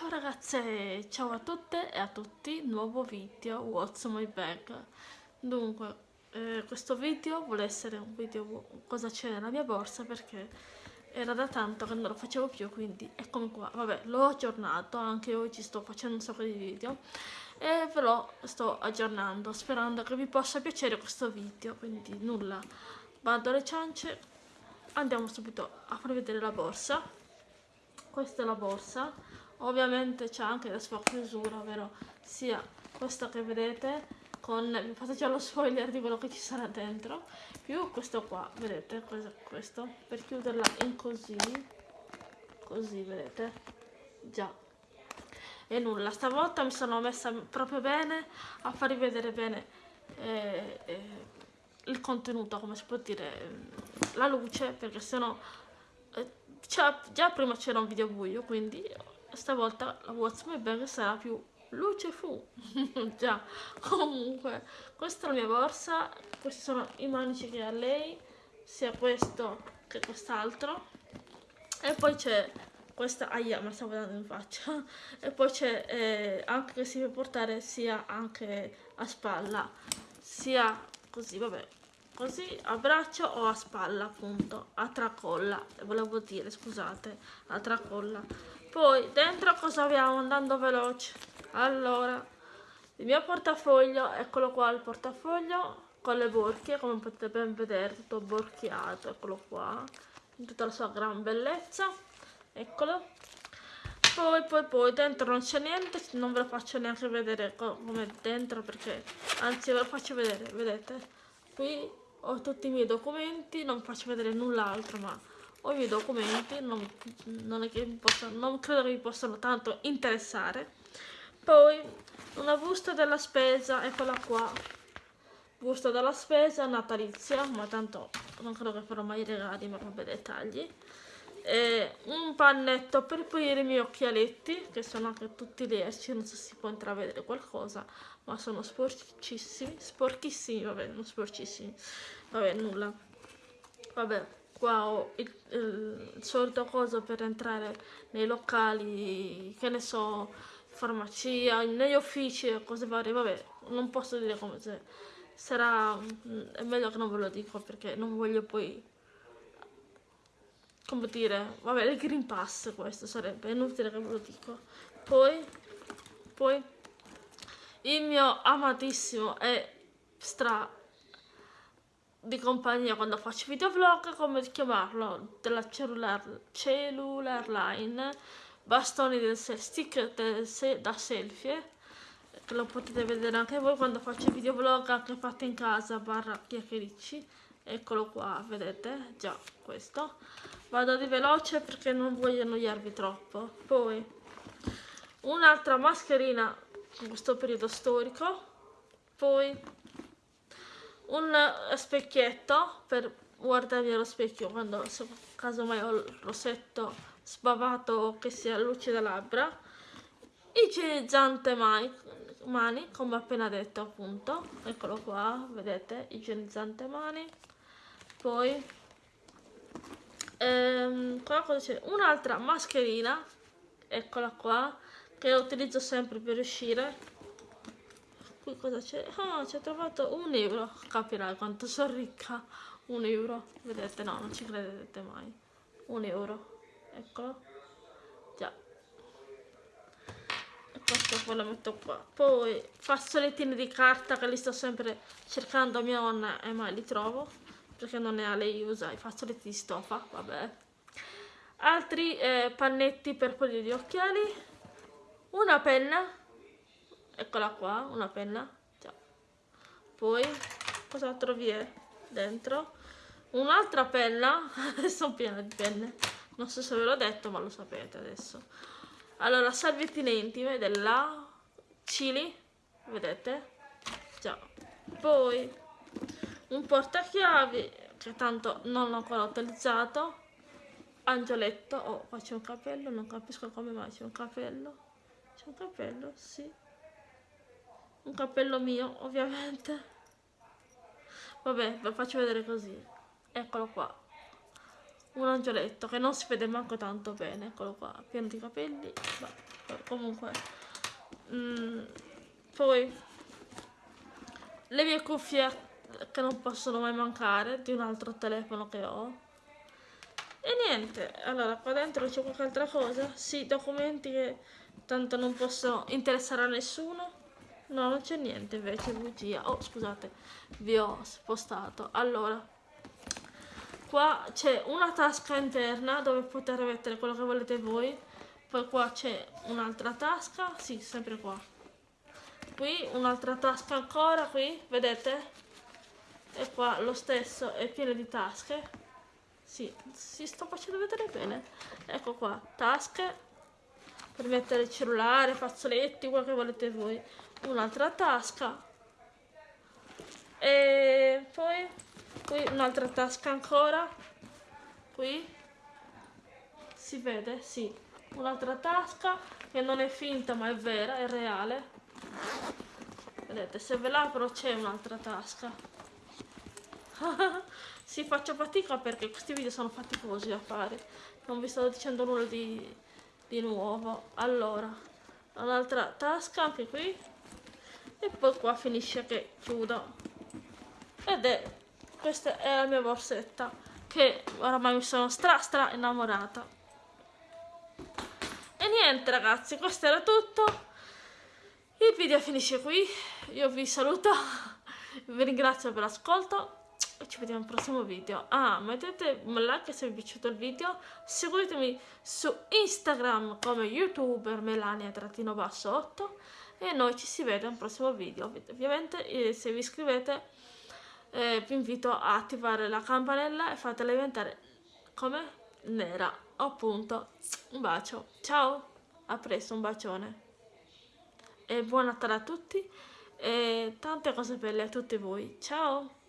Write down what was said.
Ciao ragazze, ciao a tutte e a tutti, nuovo video What's My Bag. Dunque, eh, questo video vuole essere un video cosa c'è nella mia borsa perché era da tanto che non lo facevo più quindi eccomi qua. Vabbè, l'ho aggiornato, anche oggi sto facendo un sacco di video e ve lo sto aggiornando sperando che vi possa piacere questo video quindi nulla, vado alle ciance andiamo subito a far vedere la borsa. Questa è la borsa ovviamente c'è anche la sua chiusura ovvero sia questa che vedete con vi fate già lo spoiler di quello che ci sarà dentro più questo qua vedete questo? Per chiuderla in così così vedete? Già. E nulla stavolta mi sono messa proprio bene a farvi vedere bene eh, eh, il contenuto come si può dire la luce perché sennò eh, già prima c'era un video buio quindi stavolta la Bag sarà più luce fu già comunque questa è la mia borsa questi sono i manici che ha lei sia questo che quest'altro. E poi c'è questa aia ma stavo dando in faccia. E poi c'è eh, anche che si può portare sia anche a spalla sia così vabbè così a braccio o a spalla appunto a tracolla volevo dire scusate a tracolla poi dentro cosa abbiamo? Andando veloce. Allora il mio portafoglio eccolo qua il portafoglio con le borchie come potete ben vedere tutto borchiato eccolo qua in tutta la sua gran bellezza eccolo. Poi poi poi dentro non c'è niente non ve lo faccio neanche vedere come dentro perché anzi ve lo faccio vedere vedete? Qui ho tutti i miei documenti non faccio vedere null'altro ma ho i miei documenti, non, non, posso, non credo che vi possano tanto interessare. Poi una busta della spesa, eccola qua, busta della spesa natalizia, ma tanto non credo che farò mai i regali, ma vabbè dettagli. E un pannetto per pulire i miei occhialetti, che sono anche tutti lerci, non so se si può intravedere qualcosa, ma sono sporchissimi, sporchissimi, vabbè, non sporchissimi, vabbè, nulla. Vabbè, qua ho il, il, solito coso per entrare nei locali, che ne so, farmacia, negli uffici e cose varie, vabbè, non posso dire come se sarà, è meglio che non ve lo dico perché non voglio poi, come dire, vabbè, il Green Pass questo sarebbe, è inutile che ve lo dico. Poi, poi, il mio amatissimo e stra di compagnia quando faccio videovlog, come chiamarlo, della cellular, cellular line, bastoni del stick del se, da selfie, che lo potete vedere anche voi quando faccio videovlog anche fatti in casa, barra chiacchiericci, eccolo qua, vedete, già questo. Vado di veloce perché non voglio annoiarvi troppo. Poi, un'altra mascherina in questo periodo storico, poi un specchietto per guardarmi allo specchio quando se casomai ho il rossetto sbavato che sia luce da labbra. Igienizzante mani, mani come appena detto appunto. Eccolo qua vedete igienizzante mani. Poi ehm, un'altra mascherina eccola qua che utilizzo sempre per uscire qui cosa c'è? Ah, ci ho trovato un euro. Capirai quanto sono ricca. Un euro. Vedete? No, non ci credete mai. Un euro. Eccolo. Già. E questo poi lo metto qua. Poi fazzolettini di carta che li sto sempre cercando a mia nonna e mai li trovo. Perché non ne ha lei usa i fazzoletti di stoffa. Vabbè. Altri eh, pannetti per pulire gli occhiali. Una penna eccola qua una penna. Ciao. poi cosa trovi dentro? Un'altra penna. Sono piena di penne. Non so se ve l'ho detto ma lo sapete adesso. Allora salviettine intime della Chili vedete? Già poi un portachiavi che tanto non l'ho ancora utilizzato. Angioletto. Oh faccio un capello non capisco come mai. C'è un capello? C'è un capello? Sì un cappello mio ovviamente vabbè ve lo faccio vedere così eccolo qua un angioletto che non si vede manco tanto bene, eccolo qua, pieno di capelli, ma comunque. Mm, poi le mie cuffie che non possono mai mancare di un altro telefono che ho. E niente, allora qua dentro c'è qualche altra cosa? Sì, documenti che tanto non possono interessare a nessuno. No, non c'è niente invece, bugia. Oh, scusate, vi ho spostato. Allora, qua c'è una tasca interna dove poter mettere quello che volete voi. Poi qua c'è un'altra tasca, sì, sempre qua. Qui un'altra tasca ancora, qui, vedete? E qua lo stesso è pieno di tasche. Sì, si sto facendo vedere bene. Ecco qua, tasche per mettere il cellulare, fazzoletti, quello che volete voi. Un'altra tasca. E poi qui un'altra tasca ancora. Qui si vede, sì. Un'altra tasca che non è finta ma è vera, è reale. Vedete, se ve l'apro c'è un'altra tasca. sì, faccio fatica perché questi video sono faticosi da fare. Non vi sto dicendo nulla di, di nuovo. Allora, un'altra tasca anche qui. E poi qua finisce che chiudo. Ed è, questa è la mia borsetta che oramai mi sono stra stra innamorata. E niente ragazzi, questo era tutto. Il video finisce qui. Io vi saluto. Vi ringrazio per l'ascolto e ci vediamo al prossimo video. Ah, mettete un like se vi è piaciuto il video, seguitemi su Instagram come youtuber melania-8 e noi ci si vede al prossimo video. Ovviamente eh, se vi iscrivete eh, vi invito a attivare la campanella e fatela diventare come nera. Appunto, un bacio. Ciao, a presto, un bacione. E buon Natale a tutti e tante cose belle a tutti voi. Ciao!